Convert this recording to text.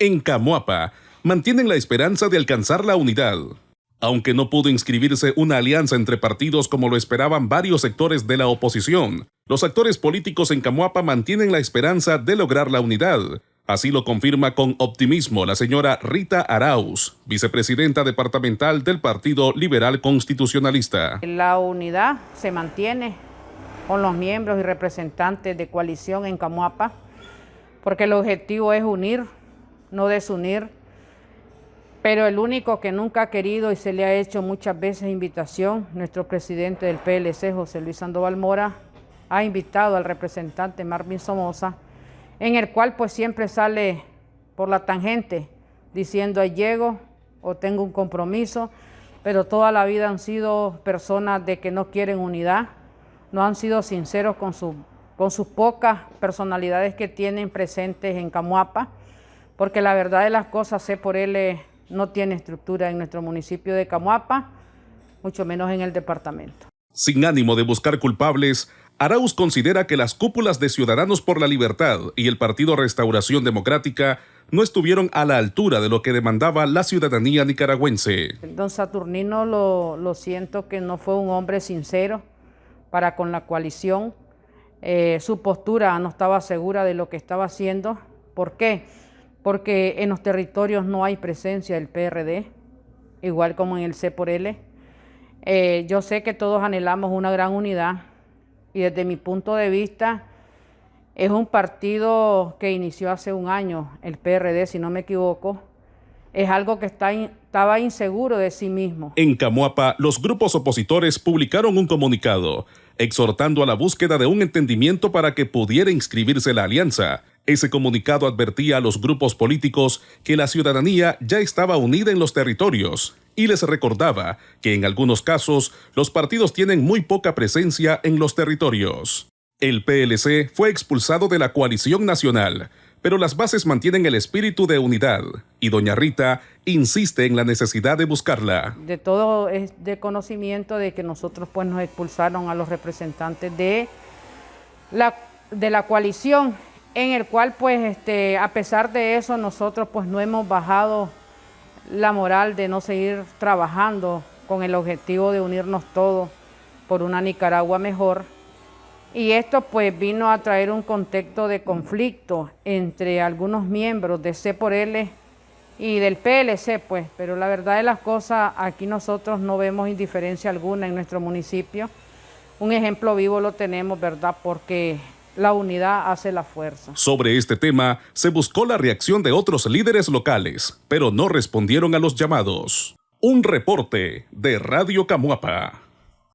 En Camuapa, mantienen la esperanza de alcanzar la unidad. Aunque no pudo inscribirse una alianza entre partidos como lo esperaban varios sectores de la oposición, los actores políticos en Camuapa mantienen la esperanza de lograr la unidad. Así lo confirma con optimismo la señora Rita Arauz, vicepresidenta departamental del Partido Liberal Constitucionalista. La unidad se mantiene con los miembros y representantes de coalición en Camuapa, porque el objetivo es unir, no desunir pero el único que nunca ha querido y se le ha hecho muchas veces invitación, nuestro presidente del PLC, José Luis Sandoval Mora, ha invitado al representante Marvin Somoza, en el cual pues siempre sale por la tangente diciendo llego o tengo un compromiso, pero toda la vida han sido personas de que no quieren unidad, no han sido sinceros con, su, con sus pocas personalidades que tienen presentes en Camuapa, porque la verdad de las cosas sé por él no tiene estructura en nuestro municipio de Camuapa, mucho menos en el departamento. Sin ánimo de buscar culpables, Arauz considera que las cúpulas de Ciudadanos por la Libertad y el Partido Restauración Democrática no estuvieron a la altura de lo que demandaba la ciudadanía nicaragüense. Don Saturnino lo, lo siento que no fue un hombre sincero para con la coalición. Eh, su postura no estaba segura de lo que estaba haciendo. ¿Por qué? Porque en los territorios no hay presencia del PRD, igual como en el C por L. Eh, yo sé que todos anhelamos una gran unidad y desde mi punto de vista es un partido que inició hace un año, el PRD, si no me equivoco, es algo que está estaba inseguro de sí mismo. En Camuapa, los grupos opositores publicaron un comunicado exhortando a la búsqueda de un entendimiento para que pudiera inscribirse la alianza. Ese comunicado advertía a los grupos políticos que la ciudadanía ya estaba unida en los territorios y les recordaba que en algunos casos los partidos tienen muy poca presencia en los territorios. El PLC fue expulsado de la coalición nacional, pero las bases mantienen el espíritu de unidad y doña Rita insiste en la necesidad de buscarla. De todo es de conocimiento de que nosotros pues nos expulsaron a los representantes de la, de la coalición, en el cual pues este, a pesar de eso nosotros pues no hemos bajado la moral de no seguir trabajando con el objetivo de unirnos todos por una Nicaragua mejor y esto pues vino a traer un contexto de conflicto entre algunos miembros de C por L y del PLC, pues, pero la verdad de las cosas, aquí nosotros no vemos indiferencia alguna en nuestro municipio. Un ejemplo vivo lo tenemos, ¿verdad? Porque la unidad hace la fuerza. Sobre este tema, se buscó la reacción de otros líderes locales, pero no respondieron a los llamados. Un reporte de Radio Camuapa.